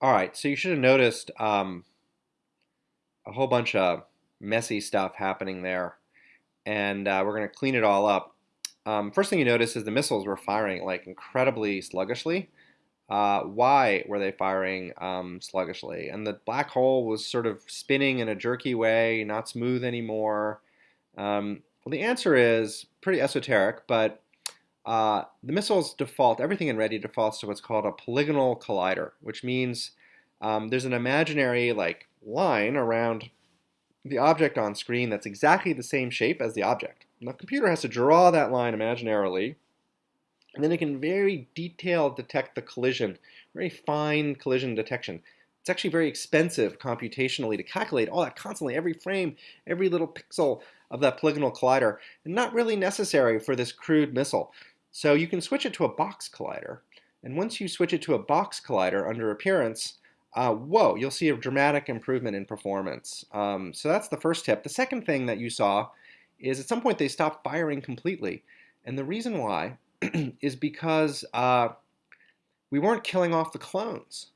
All right, so you should have noticed um, a whole bunch of messy stuff happening there, and uh, we're going to clean it all up. Um, first thing you notice is the missiles were firing like incredibly sluggishly. Uh, why were they firing um, sluggishly? And the black hole was sort of spinning in a jerky way, not smooth anymore. Um, well, the answer is pretty esoteric, but uh, the missiles default, everything in Ready defaults to what's called a polygonal collider, which means um, there's an imaginary like line around the object on screen that's exactly the same shape as the object. And the computer has to draw that line imaginarily, and then it can very detailed detect the collision, very fine collision detection. It's actually very expensive computationally to calculate all that constantly, every frame, every little pixel of that polygonal collider, and not really necessary for this crude missile. So you can switch it to a box collider. And once you switch it to a box collider under appearance, uh, whoa, you'll see a dramatic improvement in performance. Um, so that's the first tip. The second thing that you saw is at some point they stopped firing completely. And the reason why is because uh, we weren't killing off the clones.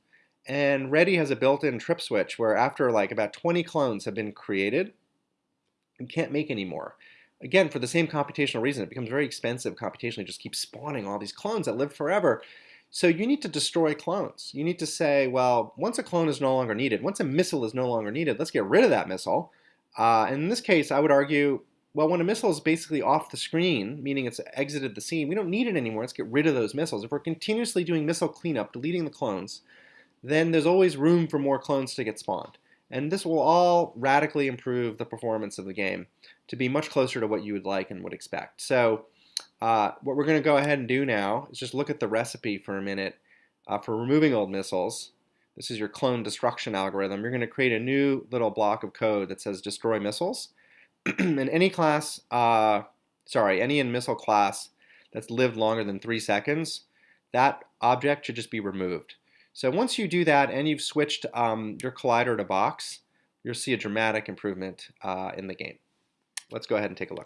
And Ready has a built-in trip switch where after like about 20 clones have been created, you can't make any more. Again, for the same computational reason, it becomes very expensive computationally, just keep spawning all these clones that live forever. So you need to destroy clones. You need to say, well, once a clone is no longer needed, once a missile is no longer needed, let's get rid of that missile. Uh, in this case, I would argue, well, when a missile is basically off the screen, meaning it's exited the scene, we don't need it anymore. Let's get rid of those missiles. If we're continuously doing missile cleanup, deleting the clones, then there's always room for more clones to get spawned. And this will all radically improve the performance of the game to be much closer to what you would like and would expect. So uh, what we're going to go ahead and do now is just look at the recipe for a minute uh, for removing old missiles. This is your clone destruction algorithm. You're going to create a new little block of code that says destroy missiles. and any class, uh, sorry, any in missile class that's lived longer than three seconds, that object should just be removed. So once you do that and you've switched um, your collider to box, you'll see a dramatic improvement uh, in the game. Let's go ahead and take a look.